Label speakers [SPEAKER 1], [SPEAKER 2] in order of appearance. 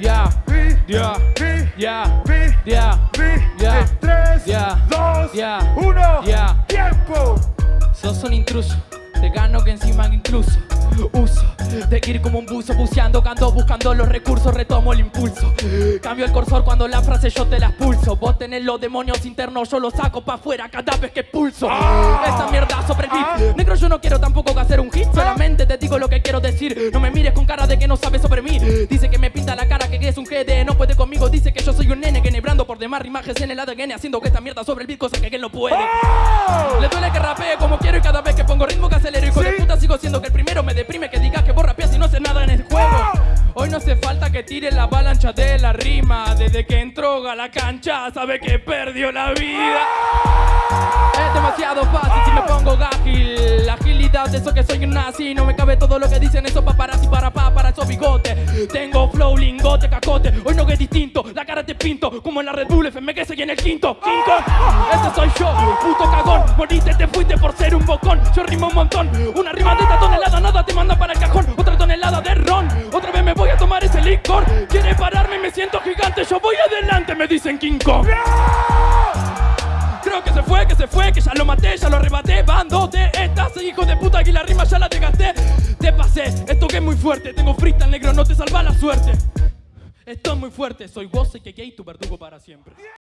[SPEAKER 1] Ya, ya,
[SPEAKER 2] vi,
[SPEAKER 1] Ya.
[SPEAKER 2] eh, tres,
[SPEAKER 1] Ya.
[SPEAKER 2] dos,
[SPEAKER 1] Ya.
[SPEAKER 2] uno,
[SPEAKER 1] Ya.
[SPEAKER 2] tiempo.
[SPEAKER 1] sos un intruso. Te gano que encima incluso uso de ir como un buzo buceando, cando buscando los recursos, retomo el impulso. Cambio el cursor cuando la frase yo te la expulso. Vos tenés los demonios internos, yo los saco pa' afuera cada vez que expulso. Esta mierda sobre el beat. Negro, yo no quiero tampoco que hacer un hit, solamente te digo lo que quiero decir. No me mires con cara de que no sabes sobre mí. Dice que me pinta la cara, GD, no puede conmigo. Dice que yo soy un nene, que nebrando por demás rimajes en el ADN, haciendo que esta mierda sobre el beat, cosa que él no puede. Le duele que rapee como quiero y cada vez que pongo ritmo que acelero Hijo de
[SPEAKER 2] Sí.
[SPEAKER 1] puta sigo siendo que el primero me deprime Que digas que vos rapeas y no haces nada en el juego Hoy no hace falta que tire la avalancha de la rima Desde que entró a la cancha sabe que perdió la vida Es demasiado fácil si me pongo gágil De eso que soy un nazi. No me cabe todo lo que dicen esos paparazzi para pa, para esos bigotes. Tengo flow, lingote, cacote. Hoy no que es distinto, la cara te pinto. Como en la Red Bull FM que soy en el quinto. King ese soy yo, puto cagón. Moriste, te fuiste por ser un bocón. Yo rimo un montón, una rima de esta tonelada Nada te manda para el cajón, otra tonelada de ron. Otra vez me voy a tomar ese licor. Quiere pararme me siento gigante. Yo voy adelante, me dicen King Kong Que se fue, que se fue, que ya lo maté, ya lo arrebaté. Bando de estas, hijo de puta, que la rima ya la desgasté Te pasé, esto que es muy fuerte. Tengo freestyle negro, no te salva la suerte. Esto es muy fuerte, soy vos y que gay, tu verdugo para siempre